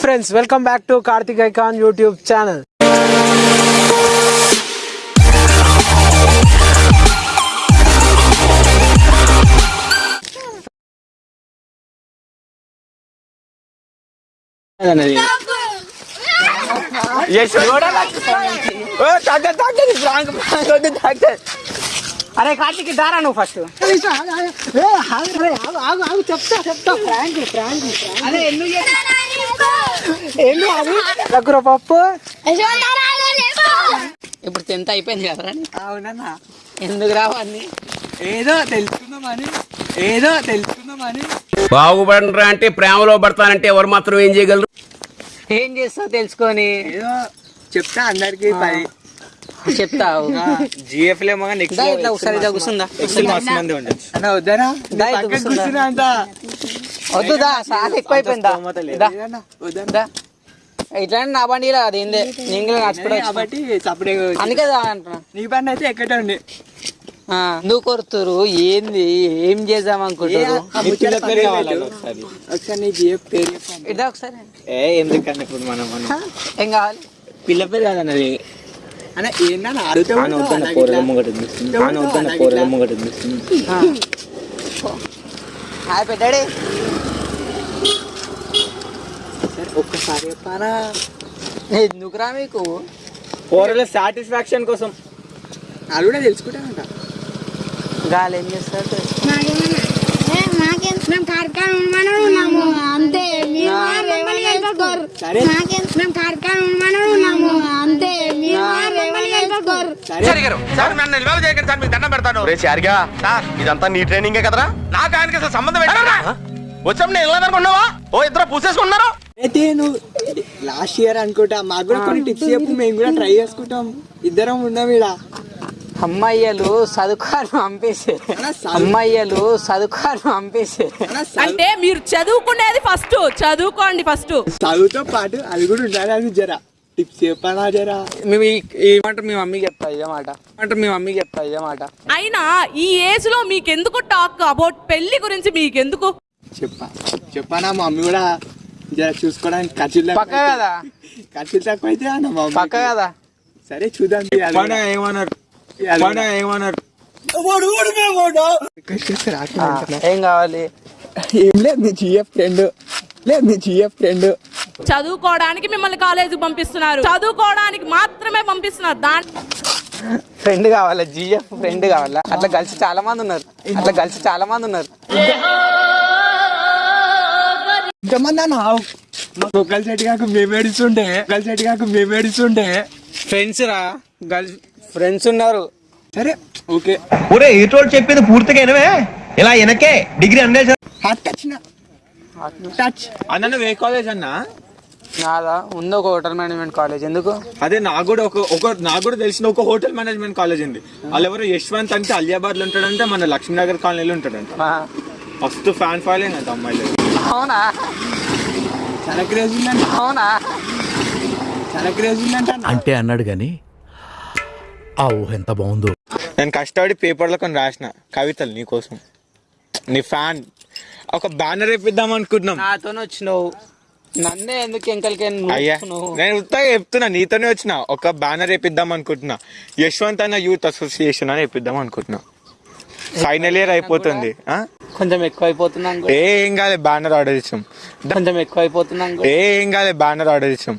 Friends welcome back to Karthik icon YouTube channel అరే కార్తీక్ దారా నువ్వు ఫస్ట్ చెప్తా చెప్తా ఫ్రాంక్ ఫ్రాంక్ అదే ఎందుకు ఏంటి అది? దగ్గర పప్పు? ఇప్పుడు టెన్త్ అయిపోయింది కదరా అవునన్నా. ఎందుకు రావన్నీ ఏదో తెలుసుకుందామని ఏదో తెలుసుకుందామని బాగుపడరా అంటే ప్రేమలో పడతానంటే ఎవరు మాత్రం ఏం చేయగలరు? ఏం చేస్తావు తెలుసుకొని? ఏదో చెప్తా అందరికి పది చెప్తావు. జిఎఫ్ లేమో నెక్స్ట్ ఇట్లా ఒకసారి ఇట్లా కూర్చుందా? మస్తు మంది ఉండొచ్చు అన్న కూర్చుందా? కూర్చున్నా సార్ ఎక్కువైపోయిందా దా. ఏదన్నా వద్దనా దా. ఇట్లా నా బండిలో అది ఏందే నేను వచ్చిన. కాబట్టి అందుకే అంటున్నా. నీ పని అయితే నువ్వు కొడుతురు ఏంది? ఏం చేద్దాం అనుకుంటారు ఒకసారి? నీ పేరు ఏ ఎందుకన్నా ఇప్పుడు మనం మనం? ఏం కావాలి? పిల్ల పేరు కాదన్నది హాయ్ పెట్టాడే. ఒక్కసారి చెప్పానా ఎందుకురా మీకు? పోరల సాటిస్ఫాక్షన్ కోసం. అది కూడా తెలుసుకుంటానంట గాలి ఏం చేస్తారు అంతే దండం పెడతాను. ఇదంతా నీ ట్రైనింగే కదరా? నాకు ఆయనకి అసలు సంబంధం వచ్చాం నేను వెళ్ళదనుకున్నావా ఓ ఇద్దరు పూసేసుకున్నారు అయితే నువ్వు లాస్ట్ ఇయర్ అనుకుంటా మాకు కూడా కొన్ని టిప్స్ చెప్పు మేము కూడా ట్రై చేసుకుంటాం. ఇద్దరం ఉన్నాం ఇక్కడ అమ్మాయిలు చదువుకోని పంపేసే అలా చదువు- అమ్మాయిలు చదువుకోని పంపేసే అంటే మీరు చదువుకునేది ఫస్ట్ చదువుకోండి ఫస్ట్ చదువుతో పాటు అది కూడా ఉండాలి అది జరా. టిప్స్ చెప్పానా జరా? మేము ఈ- మాట మీ మమ్మీకి చెప్తా ఇదే మాట. అంటే మీ మమ్మీకి చెప్తా ఇదే మాట. అయినా ఈ ఏజ్లో మీకెందుకు టాక్ అబౌట్ పెళ్ళి గురించి మీకెందుకు? చెప్పా చెప్పానా మా మమ్మీ కూడా? చూసుకోవడానికి ఖర్చులు పక్క కదా? ఖర్చులు తక్కువ అయితే అన్న పక్క కదా? సరే చూద్దాం ఏమన్నారు? ఏమన్నారు? ఏం కావాలి? ఏం లేదు నీ జిఎఫ్ ఫ్రెండ్ లేదు నీ జిఎఫ్ ఫ్రెండ్ చదువుకోవడానికి మిమ్మల్ని కాలేజీకి పంపిస్తున్నారు. చదువుకోవడానికి మాత్రమే పంపిస్తున్నారు. దాని ఫ్రెండ్ కావాలా? జిఎఫ్ ఫ్రెండ్ కావాలా? అట్లా కలిసి చాలా మంది ఉన్నారు. అట్లా కలిసి చాలా మంది ఉన్నారు. ఇంతమంది అన్న ఒకళ్ళ సెట్ కాక మేము ఏడుస్తుండే. ఒకళ్ళ సెట్ కాక మేము ఏడుస్తుండే. ఫ్రెండ్స్ రా. గర్ల్స్ ఫ్రెండ్స్ ఉన్నారు. సరే. ఓకే. ఒరే ఏటోడు చెప్పింది పూర్తిగా ఇలా వెనకే డిగ్రీ అందే హార్ట్ టచ్ టచ్. అన్న ఏ కాలేజ్ అన్న? నాదా? ఉంది ఒక హోటల్ మేనేజ్మెంట్ కాలేజ్. ఎందుకు? అదే నాకు కూడా ఒక ఒక నాకు కూడా తెలిసిన ఒక హోటల్ మేనేజ్మెంట్ కాలేజ్ ఉంది. వాళ్ళు ఎవరు యశ్వంత్ అంటే అలియాబాద్లో ఉంటాడంటే మన లక్ష్మీనగర్ కాలనీలో ఉంటాడంట. ఫస్ట్ ఫ్యాన్ ఫాలోయింగ్ అంట అమ్మాయిలు అవునా? చాలా క్రేజ్ ఉందంట. అవునా? చాలా క్రేజ్ ఉందంట అన్న. అంటే అన్నాడు గాని ఆ ఊహ ఎంత బాగుందో. నేను కష్టపడి పేపర్లో కొన్ని రాసిన కవితలు నీకోసం నీ ఫ్యాన్. ఒక బ్యానర్ వేపిద్దాం అనుకుంటున్నాం నాతోనే వచ్చినావు. నన్నే ఎందుకు ఎంకలకి అయ్యా నేను ఉత్తగా చెప్తున్నా నీతోనే వచ్చిన. ఒక బ్యానర్ వేపిద్దాం అనుకుంటున్నా. యశ్వంత్ అన్న యూత్ అసోసియేషన్ అని వేపిద్దాం అనుకుంటున్నా. ఫైనల్ ఇయర్ అయిపోతుంది? కొంచెం ఎక్కువ అయిపోతున్నాం ఏ ఏం కాలే బ్యానర్ ఆర్డర్ ఇచ్చాం. కొంచెం ఎక్కువ అయిపోతున్నాం ఏ ఏం కాలే బ్యానర్ ఆర్డర్ ఇచ్చాం.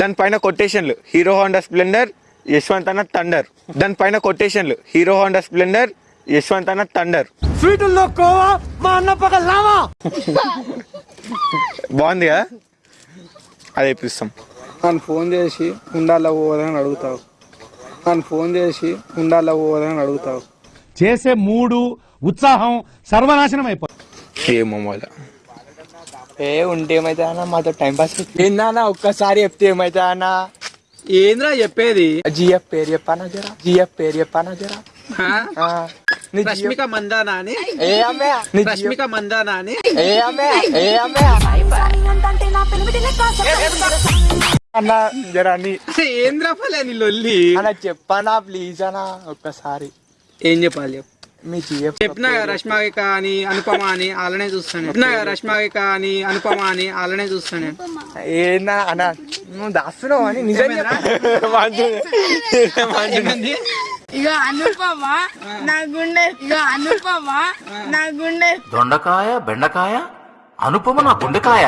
దానిపైన కొటేషన్లు. హీరో హోండా స్ప్లెండర్ యశ్వంత్ అన్న థండర్ దానిపైన కొటేషన్లు. హీరో హోండా స్ప్లెండర్ యశ్వంత్ అన్న థండర్ స్వీటుల్లో కోవా మా అన్న పక్క లావా? బాగుంది కదా? అది ఇప్పిస్తాం. నన్ను ఫోన్ చేసి ఉండాలా పోదని అడుగుతావు. నన్ను ఫోన్ చేసి ఉండాలా పోదని అడుగుతావు. చేసే మూడు ఉత్సాహం సర్వనాశనం అయిపోతుంది. ఏ ఉంటే ఏమైతే అన్న మాతో టైం పాస్ ఏందన్నా ఒక్కసారి చెప్తే ఏమైతే అన్న? ఏంద్రా చెప్పేది? జిఎఫ్ పేరు చెప్పానా జరా? జిఎఫ్ పేరు చెప్పానా జరా? రష్మిక మందానా అని? రష్మిక మందానా అని? అన్న జరా ఏంద్రా ఫలే నీ లొల్లి? అన్న చెప్పానా ప్లీజ్ అన్న ఒక్కసారి. ఏం చెప్పాలి చెప్పు. చెప్పినా కదా రష్మిక అని అనుపమ అని అలానే చూస్తాను. చెప్పినా కదా రష్మిక అని అనుపమ అని అలానే చూస్తాను. ఏందా అన్న? నువ్వు దాస్తున్నావు అని నిజంగా ఇక అనుపమ నా గుండె ఇక అనుపమ నా గుండె. దొండకాయ బెండకాయ? అనుపమ నా గుండెకాయ.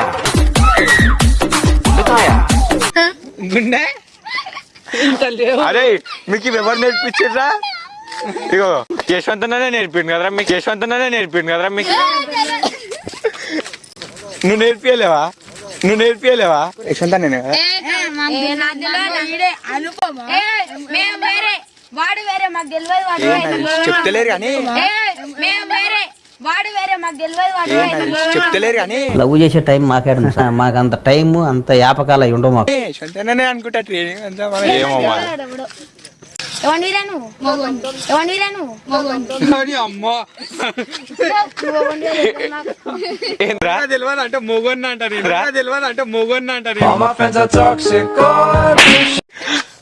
గుండెకాయ. గుండె? అరే మీకు ఎవరు నేర్పించారా ఇగో యశ్వంత్ అన్ననే నేర్పిండు కదరా మీకు? యశ్వంత్ అన్ననే నేర్పిండు కదరా మీకు? నువ్వు నేర్పియలేవా? నువ్వు నేర్పియలేవా? యశ్వంత్ నేను వాడు వేరే మాకు తెలియదు వాడు వేరే. చెప్తలేరు కానీ. మేము వేరే వాడు వేరే మాకు తెలియదు వాడు వేరే. చెప్తలేరు కానీ. లవ్ చేసే టైం మాకేడు మాకు అంత టైం అంత యాపకాలు ఉండవు మాకు. అనుకుంటా ట్రైనింగ్ అంతా ఏమో మరి ఎవరిని వీరా నువ్వు ఎవరిని వీరా నువ్వు అమ్మో. ఏంద్రా తెలియదు అంటే మొగొన్న అంటారు. తెలియదు అంటే మొగొన్న అంటారు.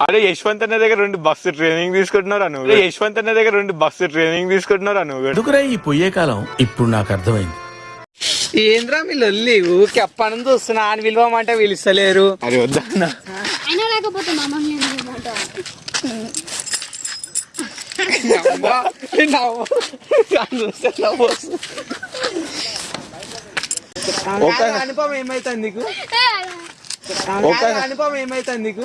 అరే యశ్వంత్ అన్న దగ్గర రెండు బస్సు ట్రైనింగ్ తీసుకుంటున్నారా నువ్వు? యశ్వంత్ అన్న దగ్గర రెండు బస్సు ట్రైనింగ్ తీసుకుంటున్నారా నువ్వు? ఎందుకురా ఈ పొయ్యే కాలం? ఇప్పుడు నాకు అర్థమైంది. ఏంద్రా మీ లొల్లి? ఊరికి అప్పని చూస్తున్నా అని పిలవమంటే పిలుస్తలేరు అరే వద్దా అన్న. అయినా లేకపోతే మా మమ్మీ అమ్మా, ఈ నవ్వు. నవ్వు. ఒక అనుపమ ఏమైతుంది నీకు ఒక అనుపమ ఏమైతుంది నీకు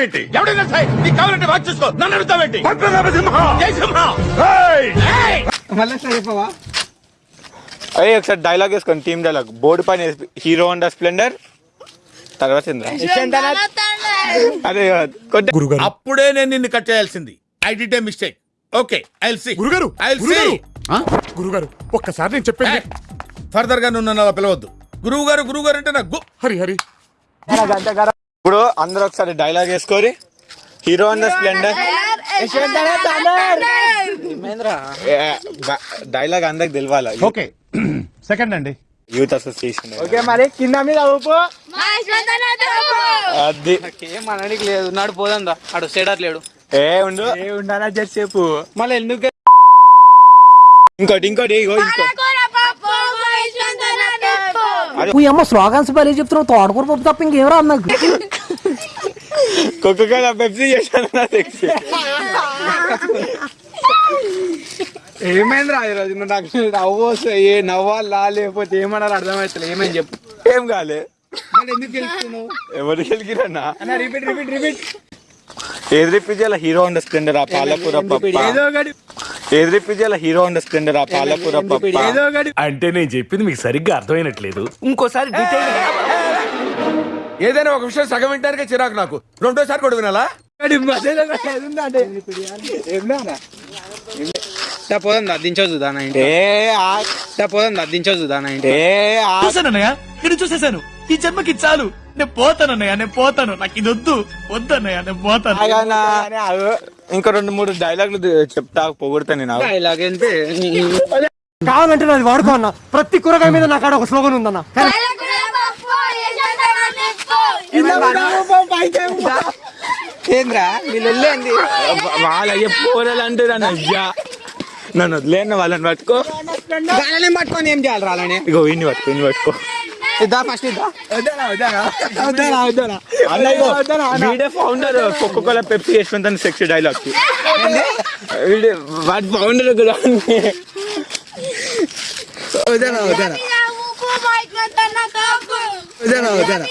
ఏంటి? ఎవడైనా సరే నీకు కావాలంటే వాచ్ చూసుకో. నన్ను అడుగుతావేంటి? జై సింహ. మళ్ళీ చెప్పవా అయ్యే ఒకసారి డైలాగ్ వేసుకోండి టీమ్ డైలాగ్ బోర్డు పైన హీరో హోండా స్ప్లెండర్ తర్వాత? అదే కొట్టే అప్పుడే నేను నిన్ను కట్ చేయాల్సింది. I did a mistake okay I see గురుగారు ఐ సీ గురుగారు. ఒక్కసారి నేను చెప్పేది ఫర్దర్గా నన్ను అలా పిలవద్దు. గురువు గారు గురువు గారు అంటే నాకు హరి హరి. ఇప్పుడు అందరూ ఒకసారి డైలాగ్ వేసుకోరి హీరో హోండా స్ప్లెండర్ డైలాగ్ అందరికి తెలవాలి? ఓకే సెకండ్ అండి. యూత్ అసోసియేషన్ ఓకే మరి కింద మీద ఊపు. అది. ఏం అనడానికి లేదు నాడు పోదందా? ఆడు సేడర్ లేడు. ఏ ఉండు. ఏ ఉండాలా జస్ట్ చెప్పు. మళ్ళీ ఎందుకు ఇంకోటి ఇంకోటి ఇగో ఇంకో. ఈ అమ్మ స్లోగన్స్ బలి చెప్తున్నావు తోటకూర పప్పు తప్ప ఇంకేం రాదు నాకు. పెప్సీ చేశాను నా సెక్సీ ఏమైందిరా ఈరోజు? నువ్వు నాకు నవ్వు వస్తాయి ఏ నవ్వాలా లేకపోతే ఏమన్నారు అర్థమవుతలే ఏమని చెప్పు. ఏం కాలే. ఎందుకు గెలుస్తున్నావు? ఎవరు గెలికిరన్నా అన్న రిపీట్ రిపీట్ రిపీట్ ఏది రిప్పించాల హీరో హోండా స్ప్లెండర్ ఆ పాలకూర రిప్పించాల హీరో హోండా స్ప్లెండర్ ఆ పాలకూర అంటే నేను చెప్పింది మీకు సరిగ్గా అర్థమైనట్లేదు ఇంకోసారి ఏదైనా ఒక విషయం సగం వింటానికే చిరాకు నాకు రెండోసారి కూడా వినాలా ఒకటి మధ్యలో ఏది ఉందంటే ఏందా దా పోదాం దించొద్దు దానా ఇంటి ఏ ఆ దా పోదాం దించొద్దు దానా ఇంటి ఏ చూసేసాను ఈ జన్మకి చాలు నేను పోతానన్నయ్య నేను పోతాను. నాకు ఇది వద్దు. వద్దన్నయ్య నేను పోతాను? ఇంకా రెండు మూడు డైలాగులు చెప్తా పొగుడతా నేను ఇలాగంటే కావాలంటే నాది వాడుకో అన్న. ప్రతి కూరగాయ మీద నా కాడ ఒక స్లోగన్ ఉందన్న. ఏంద్రా వీళ్ళు వెళ్ళేంది? వాళ్ళ పోరాలు అంటారు అన్న అయ్యా. నన్ను వదిలేన్న వాళ్ళని పట్టుకో. వాళ్ళని పట్టుకొని ఏం చేయాలి రాలని ఇగో ఇన్ని పట్టుకో ఇన్ని పట్టుకో. ఇద్దా ఫస్ట్ ఇద్దా? వద్దానా వద్దానా వద్దానా వద్దానా అన్న ఇగో వీడే founder Coca Cola Pepsi Yashwant sex dialogue వీడే వాడి ఫౌండర్ కూడా వద్దానా వద్దానా వద్దానా వద్దానా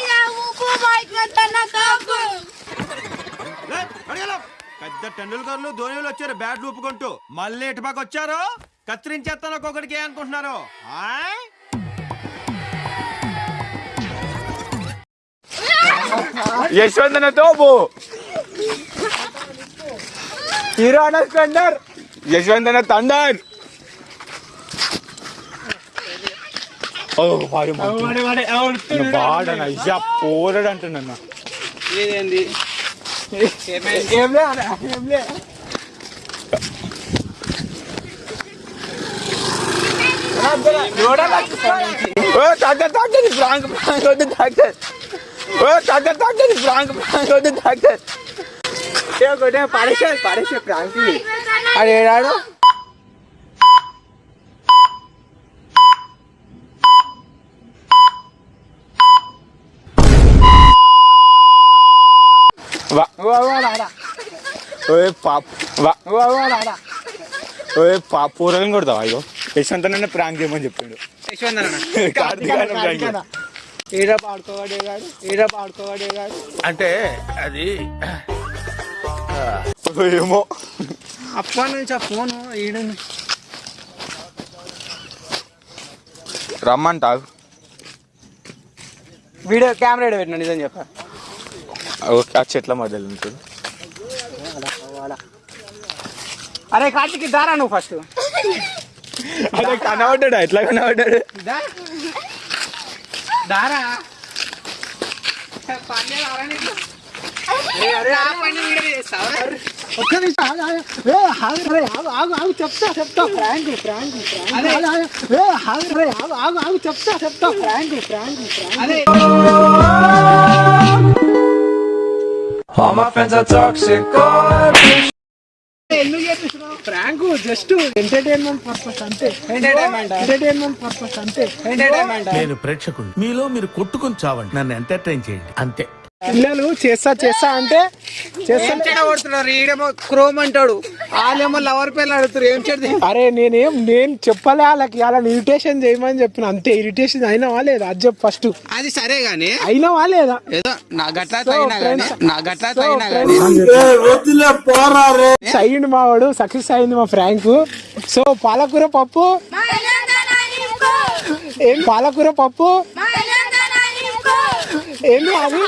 పెద్ద టెండూల్కర్లు ధోనిలు వచ్చారు బ్యాట్లు ఒప్పుకుంటూ మళ్ళీ ఇటుపక్క వచ్చారు. కత్తిరించేస్తాను ఒక్కొక్కడికి అనుకుంటున్నారు. ఆయ్? యశ్వంత్ తోపు హీరో అన్న స్ప్లెండర్ యశ్వంత్ తండర్ ఓ వాడు వాడన పోరాడు అంటున్నా ఇదేంది ఏం లే అన్న, ఏం లే ఓ డాక్టర్ డాక్టర్ ఫ్రాంక్ ఫ్రాంక్ వద్దు doctor doctor doctor prank prank వద్దు డాక్టర్ కొట్టే పడేసే పడేసే ప్రాంక్ అది ఏడాడు? ఓయ్ పాప్ కొడతావా అయ్యో యశ్వంత్ నన్ను ప్రాంక్ చేయమని చెప్పిండు. యశ్వంత్ అన్న. ఏడ పాడుకోవాడేగాడు అంటే అది ఏమో. అప్పటి నుంచి ఆ ఫోన్ ఈడ రమ్మంటావు వీడియో కెమెరా పెట్టినా నిజం చెప్పా. ఓకే ఆ చెట్ల మధ్యలో ఉంటుంది అరే కార్తీక్ దారా నువ్వు ఫస్ట్ అదే కనబడ్డాడు? ఎట్లా కనబడ్డాడు? దారా పని దారా నీకు? ఏ, అరే, ఆ పని వీడియో చేస్తావా? ఒక్క నిమిషం ఆగు, ఆగు. ఏ, ఆగు, అరే, ఆగు, ఆగు, ఆగు, చెప్తా చెప్తా ఫ్రాంక్ ఫ్రాంక్ ఫ్రాంక్ అదే ఆగు, ఆగు. ఏ, ఆగు, అరే, ఆగు, ఆగు, ఆగు, చెప్తా చెప్తా ఫ్రాంక్ ఫ్రాంక్ ఫ్రాంక్ అదే ఎందుకు చేపిస్తున్నావు? జస్ట్ ఎంటర్టైన్మెంట్ పర్పస్ అంతే. ఎంటర్టైన్మెంట్ ఎంటర్టైన్మెంట్ పర్పస్ అంతే. ఎంటర్టైన్మెంట్ నేను ప్రేక్షకుడు మీలో మీరు కొట్టుకుని చావండి. నన్ను ఎంటర్టైన్ చేయండి. అంతే. పిల్లలు చేస్తా చేస్తా అంటే చేస్తా కొడుతున్నారు? ఈడేమో క్రోమ్ అంటాడు. వాళ్ళేమో లవర్ పిల్లలు అడుగుతారు ఏం చేద్దాం అరే నేనేం నేను చెప్పలే? వాళ్ళకి అలా ఇరిటేషన్ చేయమని చెప్పిన. అంతే ఇరిటేషన్ అయినావా లేదా? అది చెప్పు ఫస్ట్ అది సరే గానీ. అయినావా లేదా? ఏదో నా గట్లా తగినా గానీ నా గట్లా తగినా గానీ. అయ్యింది మా వాడు సక్సెస్ అయింది మా ఫ్రాంక్. సో పాలకూర పప్పు? ఏం పాలకూర పప్పు? ఏంది అది?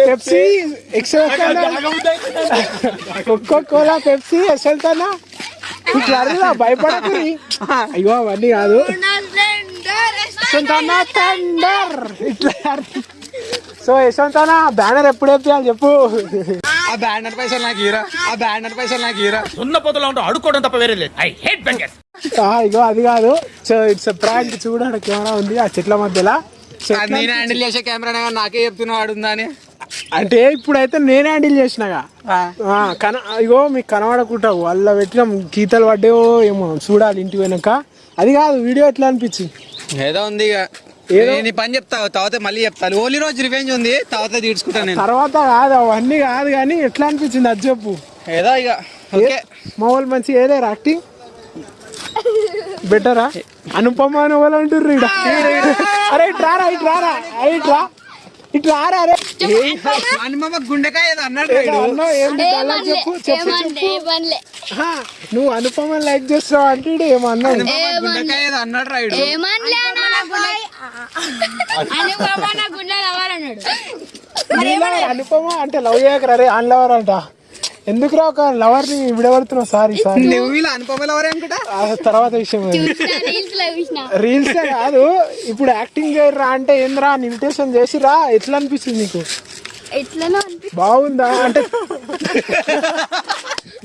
Pepsi Excel Coca Cola Pepsi ఎక్సెల్తానా ఇట్లా అడిగినా భయపడకురి అయ్యో అవన్నీ కాదు యశ్వంతనా థండర్ ఇట్లా సో యశ్వంతనా బ్యానర్ ఎప్పుడు వేపియాలి చెప్పు ఆ బ్యానర్ పైసలు నాకు హీరా ఆ బ్యానర్ పైసలు నాకు హీరా సున్న పొదలో ఉంటూ అడుక్కోవడం తప్ప వేరే లేదు ఐ హేట్ ఆ, ఇగో అది కాదు సో ఇట్స్ ప్రాంక్ చూడ కెమెరా ఉంది ఆ చెట్ల మధ్యలో నేను హ్యాండిల్ చేసే కెమెరా నాకే చెప్తున్నావు ఆడుందా అని. అంటే ఇప్పుడైతే నేనే హ్యాండిల్ చేసినాగా కన ఇగో మీకు కనబడకుండా వాళ్ళ పెట్టిన గీతలు పడ్డాయో ఏమో చూడాలి ఇంటికి పోయినాక. అది కాదు వీడియో ఎట్లా అనిపించి? ఏదో ఉంది ఇక ఏదో- ఈ పని చెప్తా తర్వాత మళ్ళీ చెప్తాను ఓన్లీ రోజు రివెంజ్ ఉంది తర్వాత తీర్చుకుంటాను నేను. తర్వాత కాదు అవన్నీ కాదు కానీ ఎట్లా అనిపించింది అది చెప్పు. ఏదో ఇక ఓకే. మా వాళ్ళు మంచి ఏదేరా యాక్టింగ్ బెటరా? అనుపమ అని వాళ్ళు అంటుర్రు ఈడ. అరే ఇట్రారా ఇట్రారా అరే. ఇట్రా ఇట్రారా అరే హనుమమ్మ గుండెకాయ ఏదో అన్నాడు ఏంటి dialogue చెప్పు చెప్పు నువ్వు అనుపమ లైక్ చేస్తావు అంటే హనుమమ్మ గుండెకాయ ఏదో అన్నాడు రాయుడు. అనుపమ అంటే లవ్ చేయకరా రే అన్ లవర్ అంట. ఎందుకురా ఒక లవర్ని విడబడుతున్నావు సారీ సారీ నువ్వు ఇలా అనుకుంటా? తర్వాత విషయం రీల్స్ కాదు ఇప్పుడు యాక్టింగ్ చేయరా అంటే ఏంద్రా ఇన్విటేషన్ చేసిరా? ఎట్లా అనిపిస్తుంది నీకు? బాగుందా? అంటే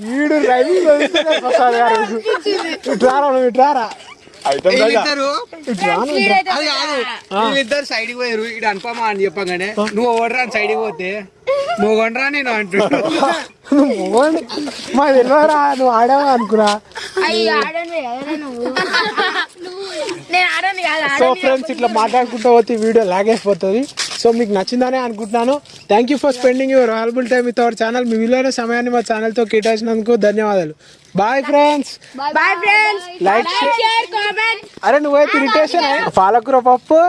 వీడు గారు ఇట్లారా నువ్వు ఇట్లారా అది కాదు. వీళ్ళిద్దరు సైడ్ పోయారు ఇటు అనుపమ అని చెప్పగానే నువ్వు ఓడరా అని సైడ్ పోతే నువ్వు కొండరా నేను అంటున్నావు నువ్వు మొగోడిని. మా తెలియరా నువ్వు ఆడావా అనుకురా అయ్యి ఆడను కదా నువ్వు? నేను ఆడను కాదు సో ఫ్రెండ్స్ ఇట్లా మాట్లాడుకుంటూ పోతే వీడియో లాగైపోతుంది. సో మీకు నచ్చిందనే అనుకుంటున్నాను. Thank you for spending your valuable time with our channel మీ విలువైన సమయాన్ని మా ఛానల్తో కేటాయించినందుకు ధన్యవాదాలు. Bye friends bye friends like share comment అరే నువ్వైతే ఇరిటేషన్ పాలకూర పప్పు?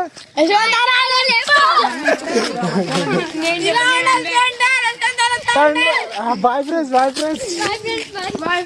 Bye friends bye friends bye